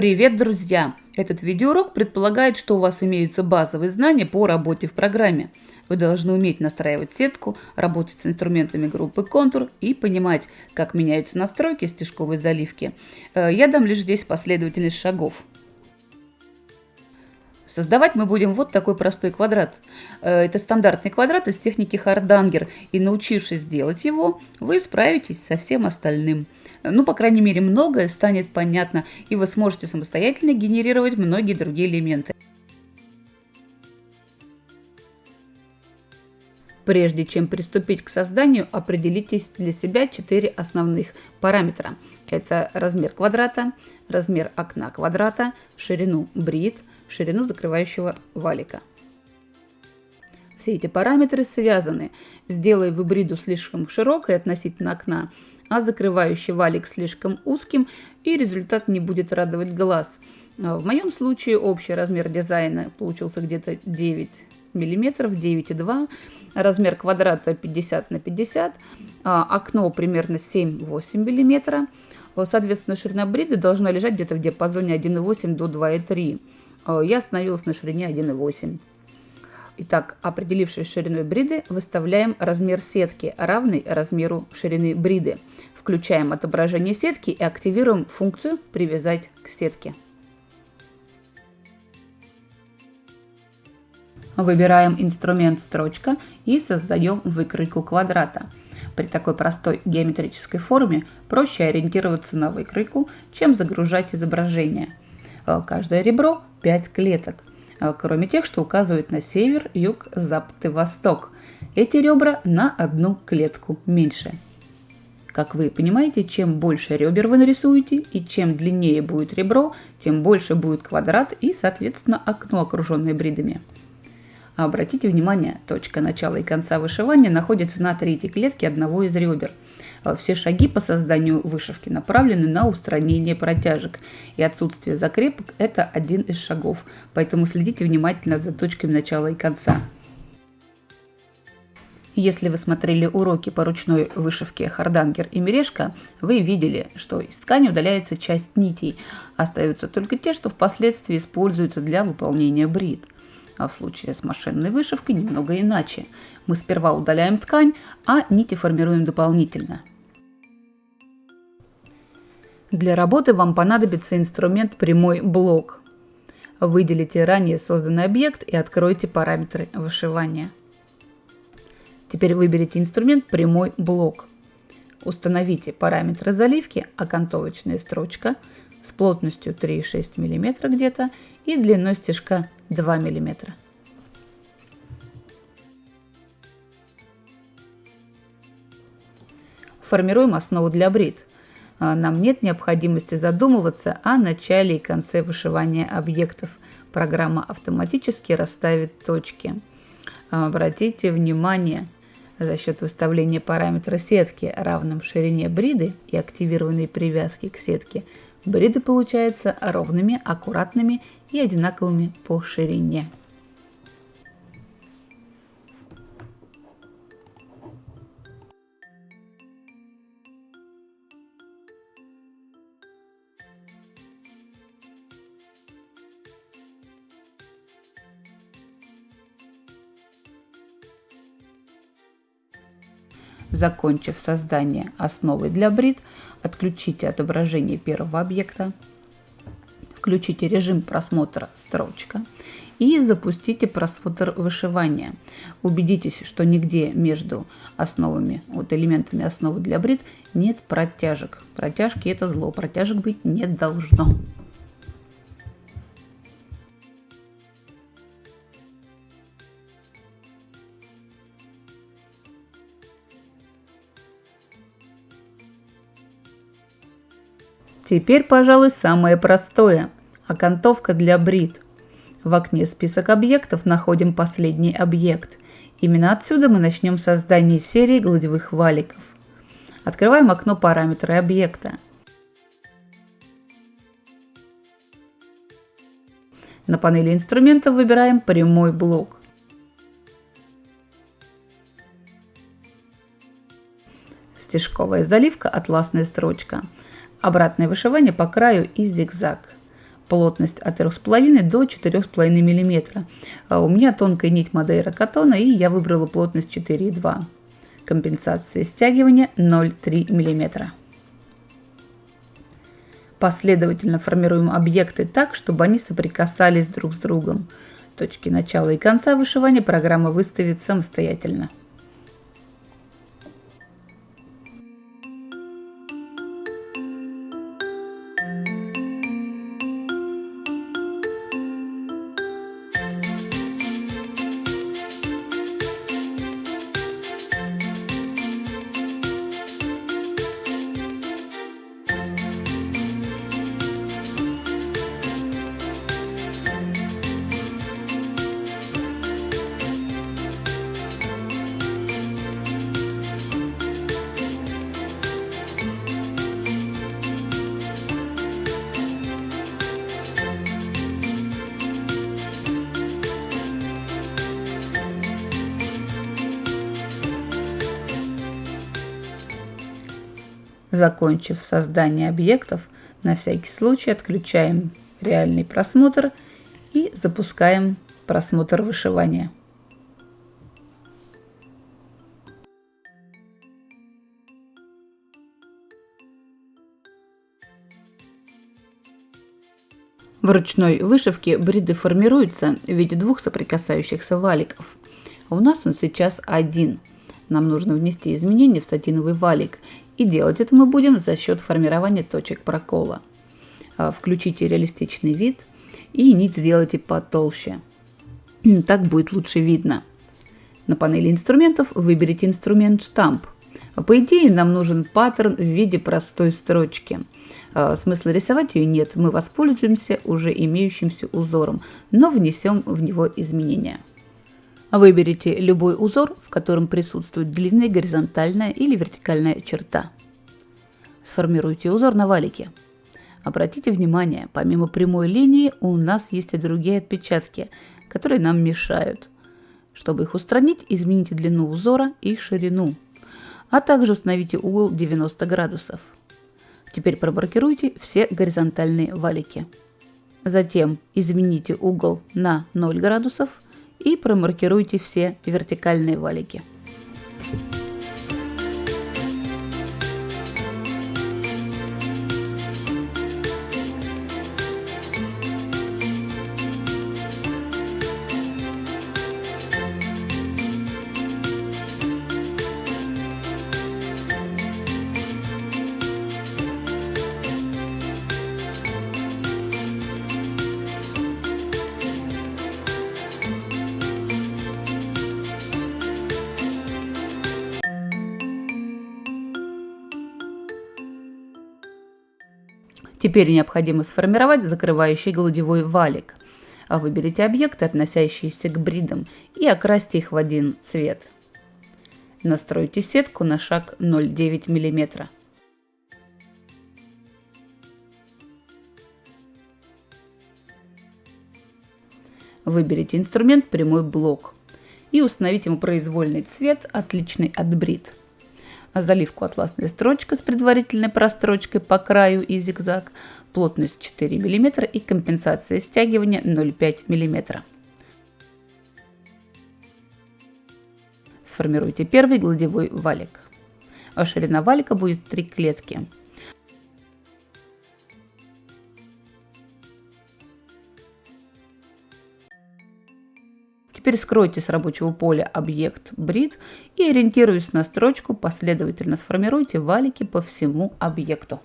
Привет, друзья! Этот видеоурок предполагает, что у вас имеются базовые знания по работе в программе. Вы должны уметь настраивать сетку, работать с инструментами группы контур и понимать, как меняются настройки стежковой заливки. Э, я дам лишь здесь последовательность шагов. Создавать мы будем вот такой простой квадрат. Э, это стандартный квадрат из техники Хардангер, и научившись делать его, вы справитесь со всем остальным. Ну, по крайней мере, многое станет понятно, и вы сможете самостоятельно генерировать многие другие элементы. Прежде чем приступить к созданию, определитесь для себя четыре основных параметра. Это размер квадрата, размер окна квадрата, ширину брит, ширину закрывающего валика. Все эти параметры связаны. Сделай вы бриду слишком широкой относительно окна, а закрывающий валик слишком узким, и результат не будет радовать глаз. А в моем случае общий размер дизайна получился где-то 9 миллиметров, 9,2, размер квадрата 50 на 50, а окно примерно 7-8 миллиметра. Соответственно, ширина бриды должна лежать где-то в диапазоне 1,8 до 2,3. А я остановилась на ширине 1,8. Итак, определившись шириной бриды, выставляем размер сетки, равный размеру ширины бриды. Включаем отображение сетки и активируем функцию «Привязать к сетке». Выбираем инструмент «Строчка» и создаем выкройку квадрата. При такой простой геометрической форме проще ориентироваться на выкройку, чем загружать изображение. Э, каждое ребро 5 клеток, э, кроме тех, что указывают на север, юг, запад и восток. Эти ребра на одну клетку меньше. Как вы понимаете, чем больше ребер вы нарисуете и чем длиннее будет ребро, тем больше будет квадрат и, соответственно, окно, окруженное бридами. Обратите внимание, точка начала и конца вышивания находится на третьей клетке одного из ребер. Все шаги по созданию вышивки направлены на устранение протяжек, и отсутствие закрепок – это один из шагов, поэтому следите внимательно за точками начала и конца. Если вы смотрели уроки по ручной вышивке Хардангер и Мережка, вы видели, что из ткани удаляется часть нитей. Остаются только те, что впоследствии используются для выполнения брит. А в случае с машинной вышивкой немного иначе. Мы сперва удаляем ткань, а нити формируем дополнительно. Для работы вам понадобится инструмент прямой блок. Выделите ранее созданный объект и откройте параметры вышивания. Теперь выберите инструмент «Прямой блок». Установите параметры заливки окантовочная строчка с плотностью 3,6 мм где-то и длиной стежка 2 мм. Формируем основу для брит. А, нам нет необходимости задумываться о начале и конце вышивания объектов. Программа автоматически расставит точки. Обратите внимание, за счет выставления параметра сетки равным ширине бриды и активированной привязки к сетке, бриды получаются ровными, аккуратными и одинаковыми по ширине. Закончив создание основы для брит, отключите отображение первого объекта, включите режим просмотра строчка и запустите просмотр вышивания. Убедитесь, что нигде между основами, вот элементами основы для брит нет протяжек. Протяжки это зло, протяжек быть не должно. Теперь, пожалуй, самое простое – окантовка для брит. В окне «Список объектов» находим последний объект. Именно отсюда мы начнем создание серии гладевых валиков. Открываем окно «Параметры объекта». На панели инструментов выбираем прямой блок. Стежковая заливка, атласная строчка – Обратное вышивание по краю и зигзаг. плотность от 3,5 до 4,5 мм. А у меня тонкая нить Мадейра Катона и я выбрала плотность 4,2 Компенсация стягивания 0,3 мм. Последовательно формируем объекты так, чтобы они соприкасались друг с другом. Точки начала и конца вышивания программа выставит самостоятельно. Закончив создание объектов, на всякий случай отключаем реальный просмотр и запускаем просмотр вышивания. В ручной вышивке бриды формируются в виде двух соприкасающихся валиков. У нас он сейчас один. Нам нужно внести изменения в сатиновый валик и делать это мы будем за счет формирования точек прокола. А, включите реалистичный вид и нить сделайте потолще. Так будет лучше видно. На панели инструментов выберите инструмент штамп. По идее нам нужен паттерн в виде простой строчки. А, смысла рисовать ее нет, мы воспользуемся уже имеющимся узором, но внесем в него изменения. Выберите любой узор, в котором присутствует длинная горизонтальная или вертикальная черта. Сформируйте узор на валике. Обратите внимание, помимо прямой линии у нас есть и другие отпечатки, которые нам мешают. Чтобы их устранить, измените длину узора и ширину, а также установите угол 90 градусов. Теперь промаркируйте все горизонтальные валики. Затем измените угол на 0 градусов – и промаркируйте все вертикальные валики. Теперь необходимо сформировать закрывающий гладевой валик. А выберите объекты, относящиеся к бридам, и окрасьте их в один цвет. Настройте сетку на шаг 0,9 мм. Выберите инструмент «Прямой блок» и установите ему произвольный цвет, отличный от брид заливку атласная строчка с предварительной прострочкой по краю и зигзаг, плотность 4 мм и компенсация стягивания 0,5 мм. Сформируйте первый гладевой валик. А ширина валика будет 3 клетки. Теперь скройте с рабочего поля объект брит и, ориентируясь на строчку, последовательно сформируйте валики по всему объекту.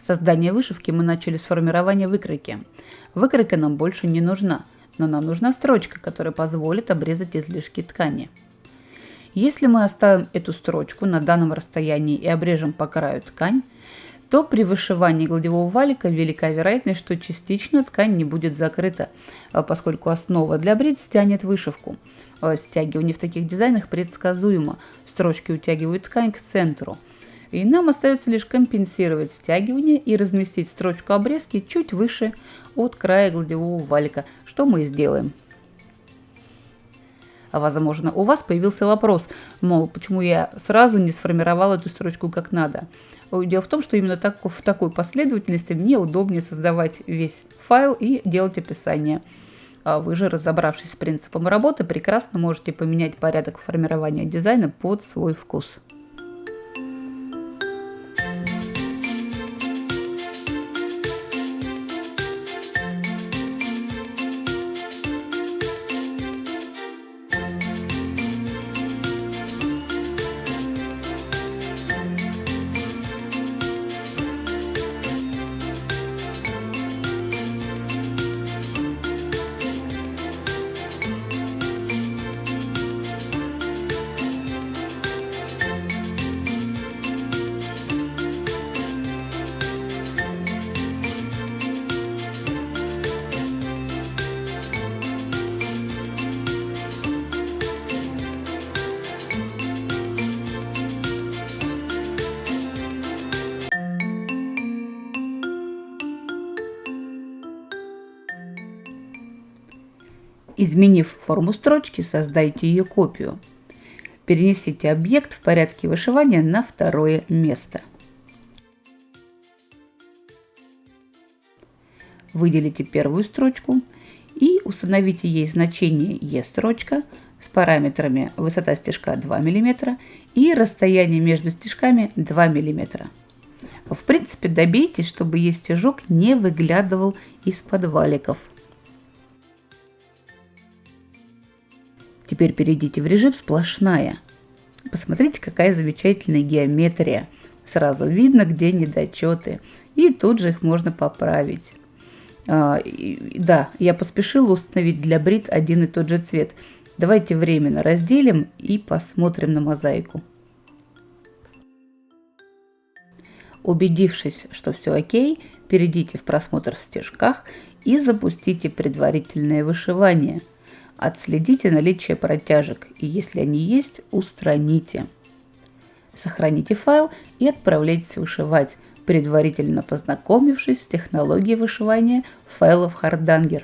Создание вышивки мы начали с формирования выкройки. Выкройка нам больше не нужна, но нам нужна строчка, которая позволит обрезать излишки ткани. Если мы оставим эту строчку на данном расстоянии и обрежем по краю ткань, то при вышивании гладевого валика велика вероятность, что частично ткань не будет закрыта, а поскольку основа для брит стянет вышивку. А стягивание в таких дизайнах предсказуемо. Строчки утягивают ткань к центру. И нам остается лишь компенсировать стягивание и разместить строчку обрезки чуть выше от края гладевого валика, что мы и сделаем. Возможно, у вас появился вопрос, мол, почему я сразу не сформировал эту строчку как надо. Дело в том, что именно так, в такой последовательности мне удобнее создавать весь файл и делать описание. А вы же, разобравшись с принципом работы, прекрасно можете поменять порядок формирования дизайна под свой вкус. Изменив форму строчки, создайте ее копию. Перенесите объект в порядке вышивания на второе место. Выделите первую строчку и установите ей значение E-строчка с параметрами высота стежка 2 мм и расстояние между стежками 2 мм. В принципе, добейтесь, чтобы E-стежок не выглядывал из-под валиков. Теперь перейдите в режим «Сплошная». Посмотрите, какая замечательная геометрия. Сразу видно, где недочеты. И тут же их можно поправить. А, и, да, я поспешила установить для брит один и тот же цвет. Давайте временно разделим и посмотрим на мозаику. Убедившись, что все окей, перейдите в просмотр в стежках и запустите предварительное вышивание – Отследите наличие протяжек и если они есть, устраните. Сохраните файл и отправляйтесь вышивать, предварительно познакомившись с технологией вышивания файлов Hardanger.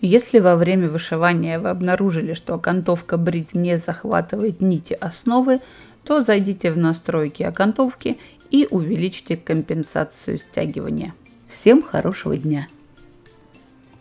Если во время вышивания вы обнаружили, что окантовка брит не захватывает нити основы, то зайдите в настройки окантовки и увеличьте компенсацию стягивания. Всем хорошего дня!